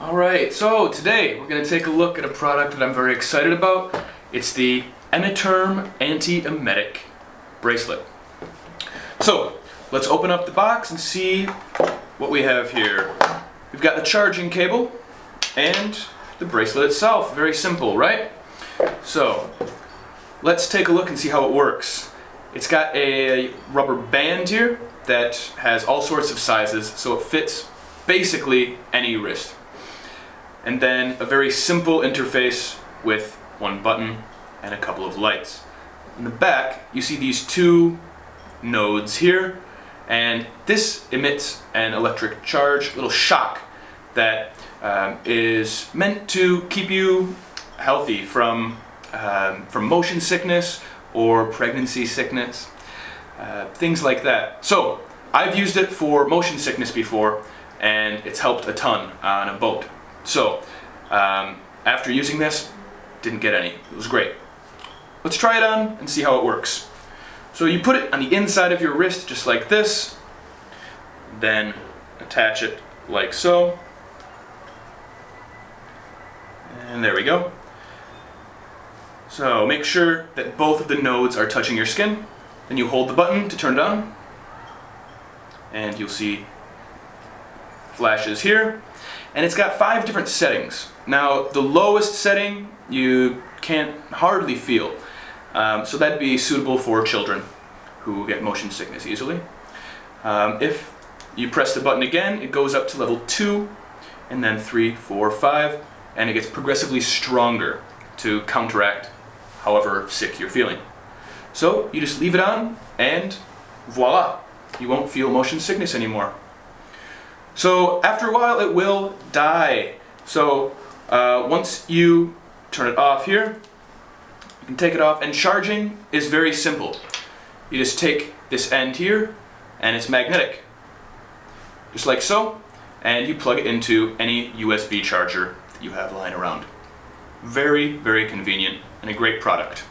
Alright, so today we're going to take a look at a product that I'm very excited about. It's the Emeterm Anti-Emetic Bracelet. So, let's open up the box and see what we have here. We've got the charging cable and the bracelet itself. Very simple, right? So, let's take a look and see how it works. It's got a rubber band here that has all sorts of sizes, so it fits basically any wrist. And then a very simple interface with one button and a couple of lights. In the back, you see these two nodes here, and this emits an electric charge, a little shock, that um, is meant to keep you healthy from, um, from motion sickness or pregnancy sickness, uh, things like that. So, I've used it for motion sickness before, and it's helped a ton on a boat. So, um, after using this, didn't get any. It was great. Let's try it on and see how it works. So you put it on the inside of your wrist just like this, then attach it like so. And there we go. So make sure that both of the nodes are touching your skin. Then you hold the button to turn it on. And you'll see flashes here. And it's got five different settings. Now, the lowest setting you can't hardly feel. Um, so that'd be suitable for children who get motion sickness easily. Um, if you press the button again, it goes up to level 2, and then three, four, five, and it gets progressively stronger to counteract however sick you're feeling. So you just leave it on, and voila, you won't feel motion sickness anymore. So after a while it will die. So uh, once you turn it off here, you can take it off and charging is very simple. You just take this end here and it's magnetic. Just like so. And you plug it into any USB charger that you have lying around. Very, very convenient and a great product.